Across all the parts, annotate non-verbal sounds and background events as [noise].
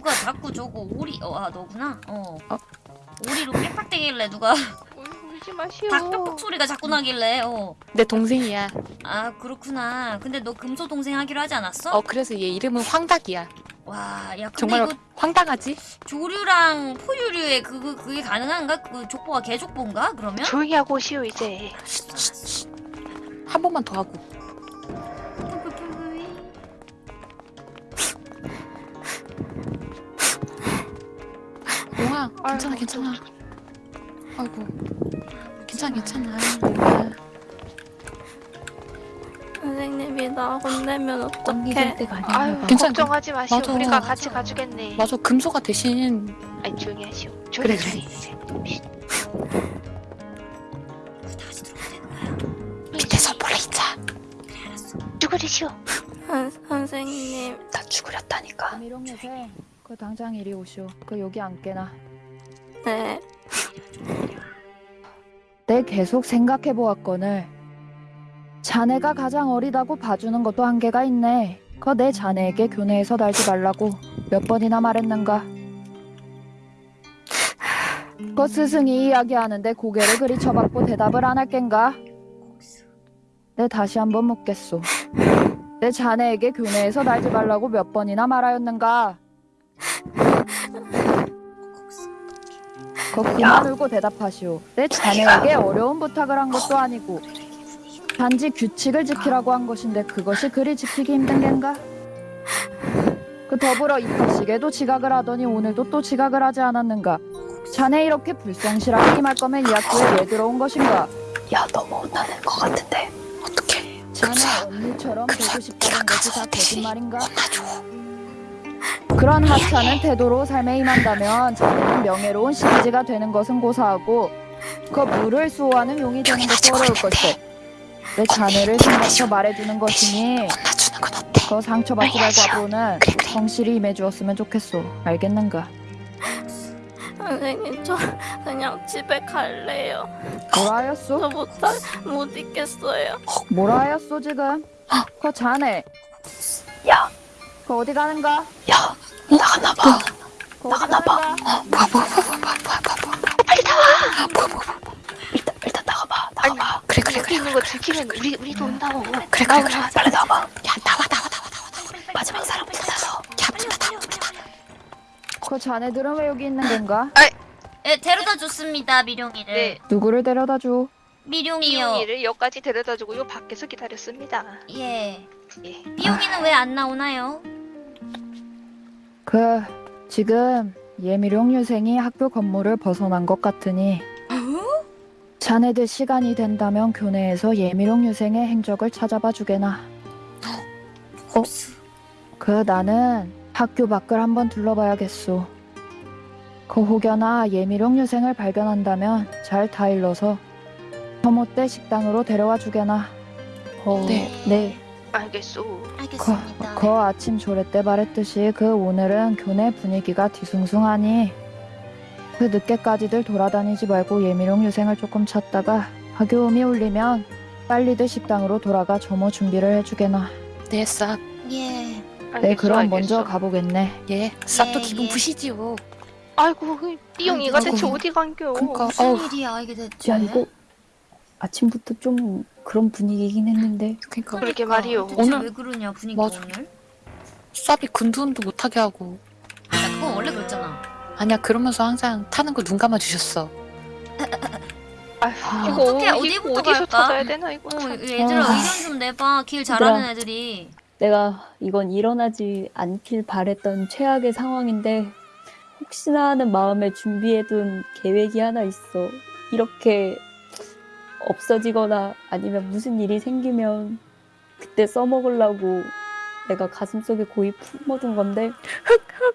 누가 자꾸 저거 오리 어 아 너구나 어, 어? 오리로 빽빽대길래 누가 울- [laughs] 울지 마시오. 닭 빽빽 소리가 자꾸 나길래 어. 내 동생이야. 아 그렇구나 근데 너 금소 동생 하기로 하지 않았어? 어 그래서 얘 이름은 황닭이야. 와야 근데 정말 이거 황당하지? 조류랑 포유류의 그거 그게 가능한가? 그 족보가 개족보인가 그러면? 조용히 하고 오시오 이제. 한 번만 더 하고. 괜찮아 괜찮아. 아이고 괜찮아 괜찮아. 선생님이 나 혼내면 어떡해? 때가 아유. 걱정하지 마시오. 맞아. 우리가 맞아. 같이 가주겠네. 맞아 금소가 대신 아니 조용히 하시오. 그래, 조용히 그래. 다시 거야? 밑에서 몰래 있자. 그래 알았어 죽으리시오. 선, 선생님 다 죽으렸다니까. 미롱 요새 그 당장 이리 오시오. 그 여기 앉게나. 네 내 계속 생각해 보았거늘. 자네가 가장 어리다고 봐주는 것도 한계가 있네. 그내 자네에게 교내에서 날지 말라고 몇 번이나 말했는가. 그 스승이 이야기하는데 고개를 그리 쳐박고 대답을 안 할 겐가? 내 다시 한번 묻겠소. 내 자네에게 교내에서 날지 말라고 몇 번이나 말하였는가? 거 그만 울고 대답하시오. 내 자네에게 어려운 부탁을 한 것도 아니고 단지 규칙을 지키라고 한 것인데 그것이 그리 지키기 힘든 겐가? 그 더불어 입학식에도 지각을 하더니 오늘도 또 지각을 하지 않았는가? 자네 이렇게 불성실하게 임할 거면 이 학교에 왜 들어온 것인가? 야 너무 혼나는 것 같은데 어떡해. 자네. 언니처럼 되고 싶다는 것이 다 거짓말인가? 혼나줘. 그런 하찮은 태도로 삶에 임한다면 자네는 명예로운 시리즈가 되는 것은 고사하고 그 물을 수호하는 용이 되는 것도 어려울 것이오. 내 자네를 생각해서 말해주는 것이니? 그 상처받지 말고 앞으로는 그래 그래. 성실히 임해주었으면 좋겠소. 알겠는가? 선생님 저 그냥 집에 갈래요 뭐라 하였소? 저 못하, 못 있겠어요 뭐라 하였소 지금? 그 자네. 야. 그 어디 가는가? 야 나가나 봐. 그 나가나 봐. 가는가? 어, 뭐야 뭐야 뭐야 뭐야 뭐야 뭐야 뭐야. 빨리 나와. 뭐야 뭐야 뭐야. 일단 일단 나가봐 나가봐. 그래 그래 여기 그래 있는 거 들키면 우리 우리도 온다고. 그래 그래 그래 빨리 나와봐. 야 나와 나와 나와 나와 나와. 마지막 사람 문 닫아. 야문 닫아 문 닫아. 그 자네들은 왜 여기 있는 건가? 예 데려다 줬습니다 미룡이를 네. 누구를 데려다 줘? 미룡이요 삐용이를 여기까지 데려다 주고 요 밖에서 기다렸습니다. 예 예. 미용이는 왜안 나오나요? 그 지금 예미룡 유생이 학교 건물을 벗어난 것 같으니 자네들 시간이 된다면 교내에서 예미룡 유생의 행적을 찾아봐 주게나. 어? 그 나는 학교 밖을 한번 둘러봐야겠소. 그 혹여나 예미룡 유생을 발견한다면 잘 다일러서 서못대 식당으로 데려와 주게나. 어, 네. 네. 알겠소. 그, 알겠습니다 그 아침 조례 때 말했듯이 그 오늘은 교내 분위기가 뒤숭숭하니 그 늦게까지들 돌아다니지 말고 예미룡 유생을 조금 찾다가 학교음이 울리면 빨리들 식당으로 돌아가 점호 준비를 해주게나. 네 쌉. 예 알겠소, 네, 그럼 알겠소. 먼저 가보겠네. 예. 쌉도 예, 기분 예. 푸시지요. 아이고 아이고. 대체 어디 간겨? 그러니까 무슨 어우 일이야 이게 대체 야 이거 아침부터 좀 그런 분위기긴 했는데 그러니까 그러게 말이요. 대체 오늘- 왜 그러냐 분위기 맞아. 오늘 쌉이 군두운도 못하게 하고. 야 그건 원래 그랬잖아 아니야 그러면서 항상 타는 거눈 감아 주셨어. 아휴, 이거 어떡해, 이거 어디부터 어디서 갈까? 찾아야 되나 이거 어 참. 얘들아 아. 의견 좀 내봐 길 잘하는 애들이 내가 이건 일어나지 않길 바랬던 최악의 상황인데 혹시나 하는 마음에 준비해둔 계획이 하나 있어. 이렇게 없어지거나 아니면 무슨 일이 생기면 그때 써먹으려고 내가 가슴속에 고이 품어둔 건데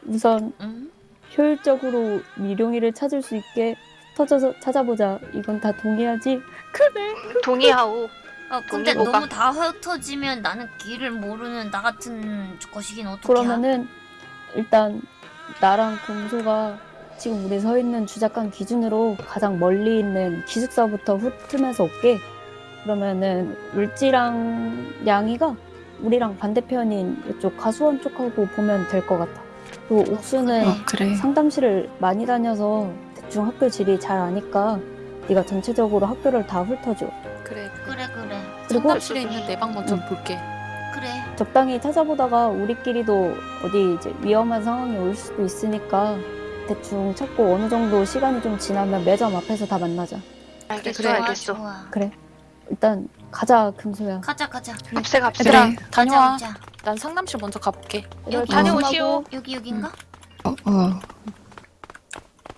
우선 응? 효율적으로 미룡이를 찾을 수 있게 흩어져서 찾아보자. 이건 다 동의하지? 동의하오. 아 근데 동의보가. 너무 다 흩어지면 나는 길을 모르는 나 같은 것이긴 어떡해 그러면은 일단 나랑 금소가 지금 우리 서 있는 주작관 기준으로 가장 멀리 있는 기숙사부터 훑으면서 올게. 그러면은 울지랑 양이가 우리랑 반대편인 이쪽 가수원 쪽하고 보면 될 것 같아. 또 옥수는 어, 그래. 상담실을 많이 다녀서 대충 학교 질이 잘 아니까 네가 전체적으로 학교를 다 훑어줘. 그래. 그래 그래 그리고 상담실에 있는 내 방 먼저 응. 볼게. 그래 적당히 찾아보다가 우리끼리도 어디 이제 위험한 상황이 올 수도 있으니까 대충 찾고 어느 정도 시간이 좀 지나면 매점 앞에서 다 만나자. 알겠어 그래. 알겠어. 좋아 일단 가자 금소야. 가자 가자 갑세 갑세. 얘들아 가자 다녀와. 가자 난 상담실 먼저 가볼게. 이럴 다녀오시오. 여기 여긴가? 어, 어.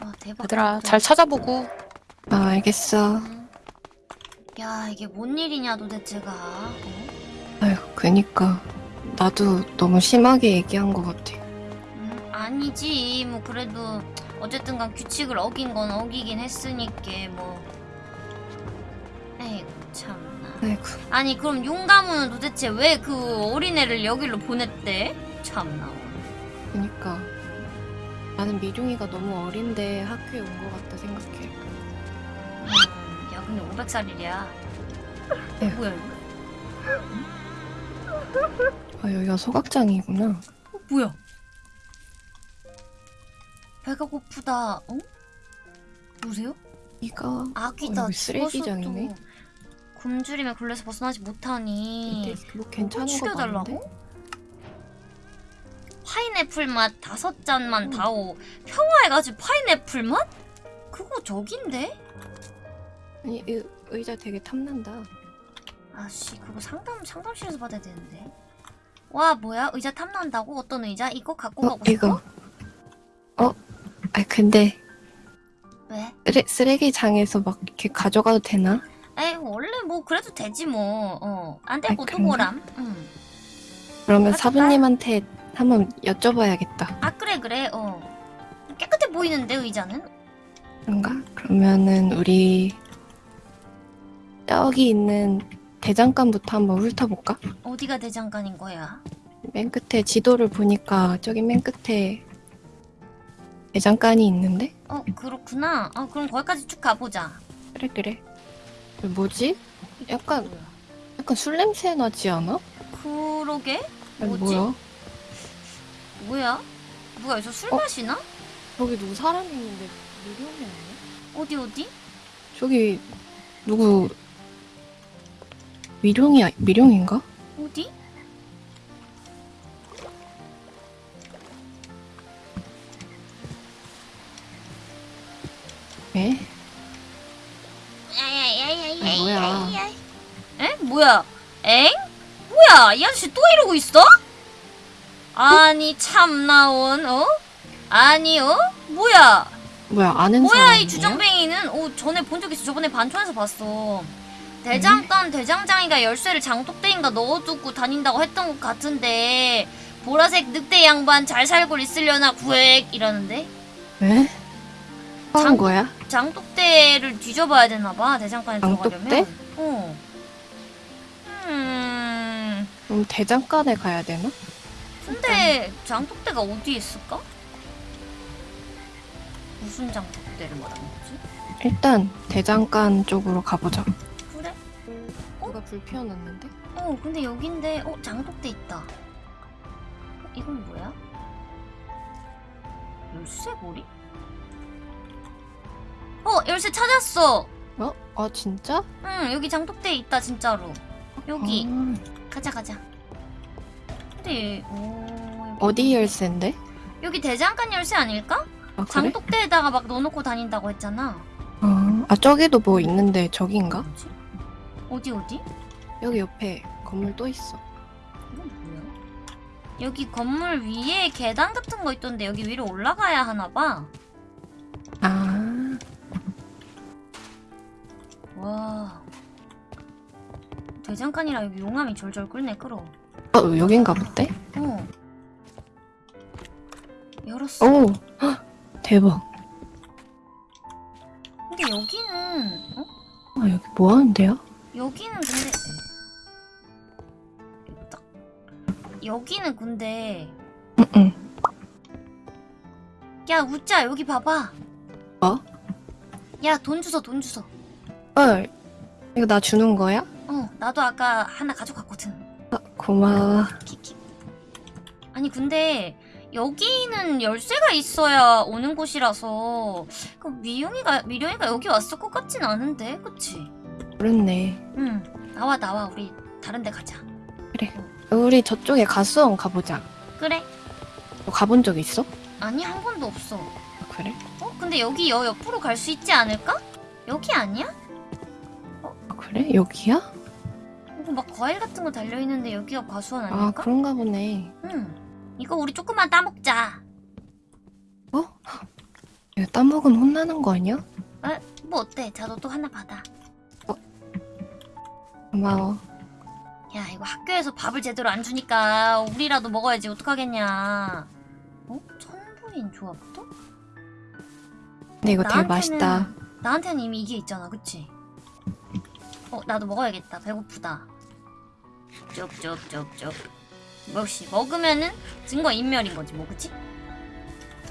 와 대박 얘들아. 잘 찾아보고. 아, 알겠어. 음. 야 이게 뭔 일이냐 도대체가 어? 아휴, 그니까. 나도 너무 심하게 얘기한 것 같아. 음, 아니지 뭐 그래도 어쨌든 간 규칙을 어긴 건 어기긴 했으니까 뭐 에이구 참나 아이고. 아니 그럼 용가무는 도대체 왜 그 어린애를 여기로 보냈대? 참나 그니까. 나는 미룡이가 너무 어린데 학교에 온 것 같다 생각해. 음, 야 근데 500살이랴 에휴. 뭐야 이거? 아, 여기가 소각장이구나. 어, 뭐야 배가 고프다 어? 누구세요? 이가 아기다 어, 쓰레기장이네. 굶주림에 걸려서 벗어나지 못하니 뭐 괜찮은 거? 같은데? 파인애플 맛 다섯 잔만 다오 평화에 가지 파인애플 맛? 그거 저긴데? 아니, 이 의자 되게 탐난다. 아씨 그거 상담 상담실에서 받아야 되는데 와 뭐야 의자 탐난다고 어떤 의자 이거 갖고 어, 가고 싶어? 이거. 어? 아, 근데 왜? 쓰레, 쓰레기장에서 막 이렇게 가져가도 되나? 에이 원래 뭐 그래도 되지 뭐 어 안 되고 또 그런가? 뭐람 응. 그러면 가져가? 사부님한테 한번 여쭤봐야겠다. 아 그래 그래 어 깨끗해 보이는데 의자는? 그런가? 그러면은 우리 저기 있는 대장간부터 한번 훑어볼까? 어디가 대장간인 거야? 맨 끝에 지도를 보니까 저기 맨 끝에 대장간이 있는데? 어 그렇구나 아 그럼 거기까지 쭉 가보자 그래 그래. 뭐지? 약간? 약간 술 냄새 나지 않아? 그러게? 아니, 뭐지? 뭐야? 뭐야? 누가 여기서 술 어? 마시나? 저기 누구 사람이 있는데 미룡이 아니야? 어디 어디? 저기 누구 미룡이 아- 미룡인가? 어디? 엥? 뭐야? 이 아저씨 또 이러고 있어? 아니 참나온 어? 아니 어? 뭐야? 뭐야 아는 뭐야 사람이야? 이 주정뱅이는? 어 전에 본 적 있어 저번에 반촌에서 봤어 대장간 대장장이가 열쇠를 장독대인가 넣어두고 다닌다고 했던 것 같은데 보라색 늑대 양반 잘 살고 있으려나 구획 이러는데 에? 한 장- 거야? 장독대를 뒤져봐야 되나봐 대장간에 장독대? 들어가려면 어 음... 그럼 대장간에 가야 되나? 근데 장독대가 어디에 있을까? 무슨 장독대를 말하는 거지? 일단 대장간 쪽으로 가보자. 그래? 누가 불 피워놨는데? 어 근데 여긴데 어 장독대 있다 어, 이건 뭐야? 열쇠고리? 어 열쇠 찾았어 어? 아 진짜? 응 여기 장독대 있다 진짜로 여기 아, 가자 가자 근데 오, 여기 어디 열쇠인데? 여기 대장간 열쇠 아닐까? 아 그래? 장독대에다가 막 넣어놓고 다닌다고 했잖아 아, 아 저기도 뭐 있는데 저긴가? 뭐지? 어디 어디? 여기 옆에 건물 또 있어. 이건 뭐야? 여기 건물 위에 계단 같은 거 있던데 여기 위로 올라가야 하나 봐. 아 와. 대장간이라 여기 용암이 절절 끓네 끓어. 어, 여긴가 보대? 어. 열었어. 오 헉, 대박. 근데 여기는 어? 아 여기 뭐 하는데요? 여기는 근데 딱 여기는 근데 응응. 야 웃자 여기 봐봐. 어? 야돈 주소 돈 주소. 헐 이거 나 주는 거야? 어 나도 아까 하나 가져갔거든. 아, 고마워. 아니 근데 여기는 열쇠가 있어야 오는 곳이라서 그 미용이가 미령이가 여기 왔을 것 같진 않은데 그치? 그렇네. 응 나와 나와 우리 다른 데 가자 우리 저쪽에 가수원 가보자. 그래 너 가본 적 있어? 아니 한 번도 없어 아, 그래? 어? 근데 여기 여 옆으로 갈 수 있지 않을까? 여기 아니야? 아, 그래? 여기야? 막 과일 같은 거 달려있는데 여기가 과수원 아 아닐까? 그런가 보네. 응 이거 우리 조금만 따먹자 이거 따먹으면 혼나는 거 아니야? 뭐 어때? 자너또 하나 받아 고마워. 야 이거 학교에서 밥을 제대로 안 주니까 우리라도 먹어야지 어떡하겠냐 어? 천부인 조합도? 근데 이거 되게 나한테는- 맛있다. 나한테는 이미 이게 있잖아 그치? 어 나도 먹어야겠다 배고프다 쪽쪽쪽쪽 역시 먹으면은 증거 인멸인 거지 뭐 그치?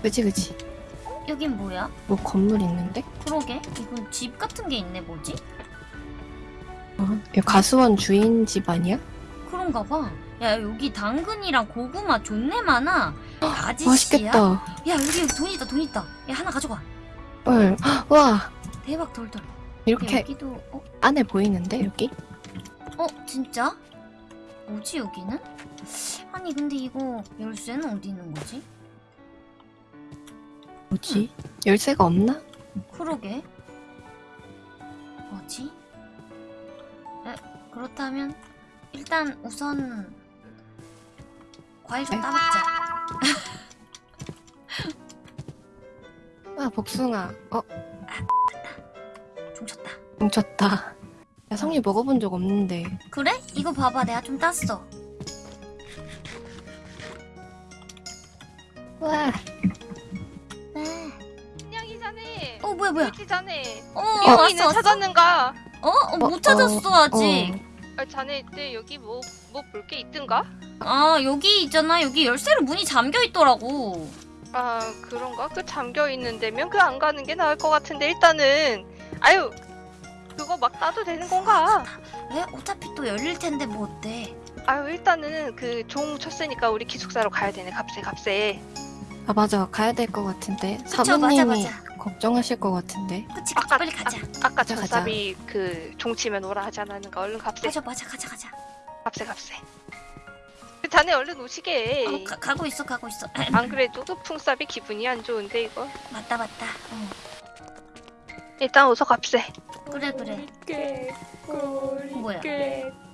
그지 그지. 여긴 뭐야? 뭐 건물 있는데? 그러게 이건 집 같은 게 있네 뭐지? 어, 가수원 주인 집 아니야? 그런가 봐. 야 여기 당근이랑 고구마 존내 많아. 아저씨야? 맛있겠다. 야 여기 돈 있다 돈 있다. 야 하나 가져가. 헐. 헉, 와 대박 돌돌. 야, 이렇게 여기도 어? 안에 보이는데 여기? 어 진짜? 뭐지 여기는? 아니 근데 이거 열쇠는 어디 있는 거지? 뭐지? 열쇠가 없나? 그러게. 뭐지? 에, 그렇다면 일단 우선 과일 좀 네. 따먹자. 아 복숭아. 어 종쳤다. 뭉쳤다. 야 성리 먹어본 적 없는데. 그래? 이거 봐봐 내가 좀 땄어. 와. 네. 안녕히 자네. 어 뭐야 뭐야? 일찍 자네. 어, 미용이는 왔어 왔어. 찾았는가? 어? 어, 못 찾았어 아직. 아, 자네 이때 여기 뭐 뭐 볼 게 있든가? 아 여기 있잖아 여기 열쇠로 문이 잠겨 있더라고. 아 그런가? 그 잠겨 있는 데면 그 안 가는 게 나을 것 같은데 일단은 아유 그거 막 따도 되는 건가? 왜? 어차피 또 열릴 텐데 뭐 어때? 아유 일단은 그 종 쳤으니까 우리 기숙사로 가야 되네 값에 값에. 아 맞아 가야 될 것 같은데 그쵸, 사부님이 맞아. 걱정하실 것 같은데. 그치 그치 아까 빨리 가자. 아, 아까 가자, 가자. 전사비 그 종 치면 오라 하지 않았는가? 얼른 값에 맞아 맞아 가자 가자. 값에 값에. 그 자네 얼른 오시게. 어, 가, 가고 있어 가고 있어. 안 그래도 그 풍삽이 기분이 안 좋은데 이거. 맞다 맞다. 어. 일단 어서 값에. 그래 그래. 뭐야?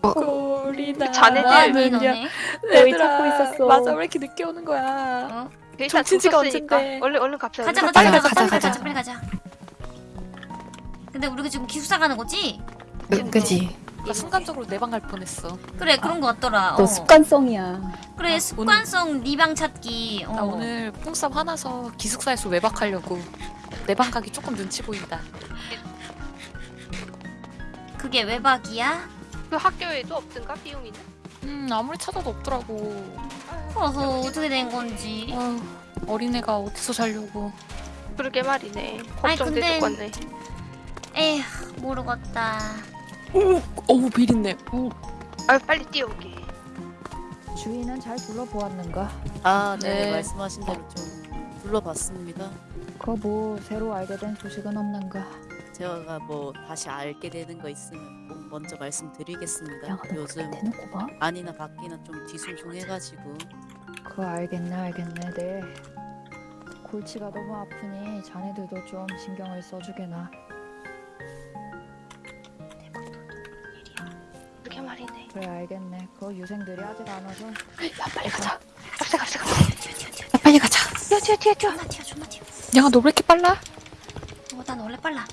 꼬리다. 자네들 뭐하니 너네? 너희 찾고 있었어. 맞아 왜 이렇게 늦게 오는 거야? 어? 일단 정치지가 언젠데. 얼른 얼른 값에. 가자 가자. 가자 가자, 가자 가자. 빨리 가자. 근데 우리가 지금 기숙사 가는 거지? 그, 그지. 나 순간적으로 내 방 갈 뻔했어. 그래 그런 거 같더라. 너 어. 습관성이야. 그래 아, 습관성 니방 찾기. 어. 나 오늘 뽕쌉 화나서 기숙사에서 외박하려고 내 방 가기 조금 눈치 보인다. 그게 외박이야? 그 학교에도 없든가 비용이는? 음 아무리 찾아도 없더라고. 어허 어떻게 된 건지. 아, 어린애가 어디서 살려고. 그러게 말이네. 걱정돼 근데- 죽겠네. 에휴 모르겠다. 어우 비린내. 오. 아유 빨리 뛰어오게. 주인은 잘 둘러보았는가? 아, 네, 네. 말씀하신 대로 좀 둘러봤습니다. 그뭐 새로 알게 된 소식은 없는가? 제가 뭐 다시 알게 되는 거 있으면 꼭 먼저 말씀드리겠습니다. 야, 너 요즘 그래 대놓고 봐? 아니나 받기는 좀 뒤숭숭해가지고 그거 알겠네 알겠네 네 골치가 너무 아프니 자네들도 좀 신경을 써주게나. 그래 알겠네 그 유생들이 아직 안 와서 야 빨리 가자. 뛰어 뛰어 뛰어 뛰어. 존나 튀어 존나 튀어. 야 너 왜 이렇게 빨라? 어, 난 원래 빨라.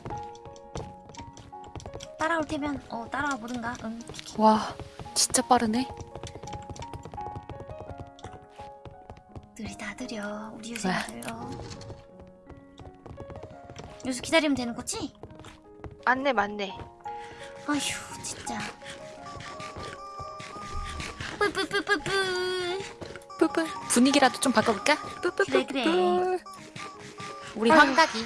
따라올 테면 어 따라와 보든가. 응. 와 진짜 빠르네. 느리다 느려 우리 유생들. 어. 여기서 기다리면 되는 거지? 맞네 맞네. 아휴 진짜. 뿌뿌뿌뿌뿌. 뿌뿌 분위기라도 좀 바꿔볼까? 그래, 그래. 뿌뿌뿌뿌. 우리 아휴. 환각이.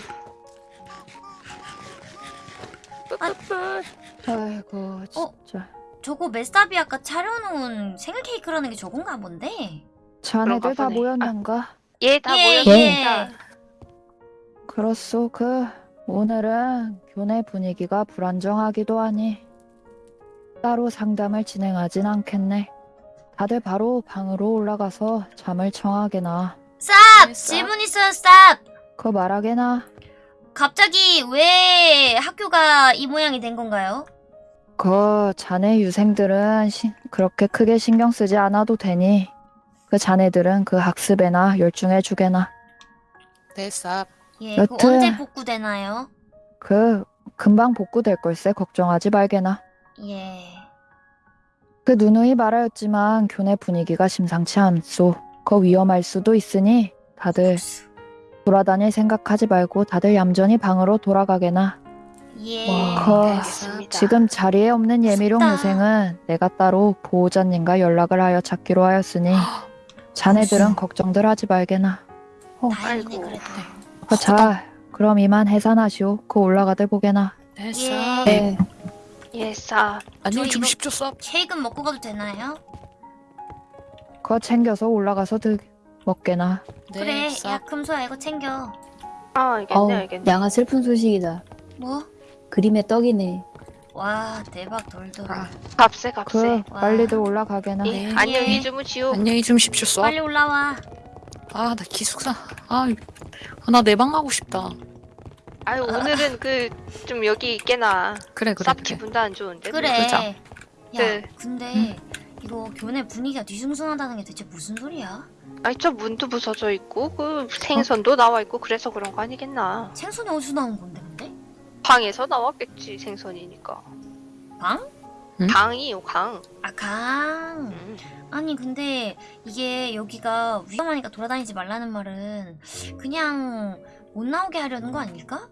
뿌뿌뿌. 아이고 어? 진짜 저거 메스타비 아까 차려놓은 생일 케이크라는 게 저건가 본데? 자네들 다. 모였는가? 예, 다 예, 모였습니다. 예. 그렇소. 그 오늘은 교내 분위기가 불안정하기도 하니 따로 상담을 진행하진 않겠네. 다들 바로 방으로 올라가서 잠을 청하게나. 쌉! 네, 쌉. 질문 있어요, 쌉! 그 말하게나. 갑자기 왜 학교가 이 모양이 된 건가요? 그 자네 유생들은 시- 그렇게 크게 신경 쓰지 않아도 되니 그 자네들은 그 학습에나 열중해 주게나. 네, 쌉. 예, 그 여튼- 언제 복구되나요? 그 금방 복구될 걸세 걱정하지 말게나. 예. 그 누누이 말하였지만 교내 분위기가 심상치 않소. 거 위험할 수도 있으니 다들 돌아다닐 생각하지 말고 다들 얌전히 방으로 돌아가게나. 예. 커. 알겠습니다. 지금 자리에 없는 예미룡. 유생은 내가 따로 보호자님과 연락을 하여 찾기로 하였으니 [gasps] 자네들은 걱정들 하지 말게나. 다행이네, 아이고. 그래도. 어, 자, 그럼 이만 해산하시오. 그 올라가들 보게나. 네, 예. 쌉. 네. 예, 쌉. 안녕히 저 이거- 주무십시오, 쌉. 케이크 먹고 가도 되나요? 그거 챙겨서 올라가서 드 먹게나. 네, 그래, 쌉. 야, 금소야, 이거 챙겨. 아, 알겠네, 어우, 알겠네. 양아 슬픈 소식이다. 뭐? 그림의 떡이네. 와, 대박 돌돌. 아, 값세, 값세. 그 와. 빨리들 올라가게나. 예, 네. 안녕히 예. 주무시오. 안녕히 주무십시오, 쌉. 빨리 올라와. 아, 나 기숙사. 아, 나 내 방 가고 싶다. 아유, 오늘은 그, 좀 여기 있게나. 그래, 그래, 쌉 그래. 기분도 안 좋은데. 그래. 그러자. 야, 네. 근데 이거 교내 분위기가 뒤숭숭하다는 게 대체 무슨 소리야? 아니, 저 문도 부서져 있고, 그 생선도 나와 있고, 그래서 그런 거 아니겠나. 생선이 어디서 나온 건데, 근데? 방에서 나왔겠지, 생선이니까. 방? 응? 강이요, 강. 아, 강. 음. 아니, 근데 이게 여기가 위험하니까 돌아다니지 말라는 말은 그냥 못 나오게 하려는 거 아닐까?